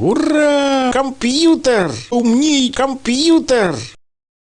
Ура! Компьютер! Умней компьютер!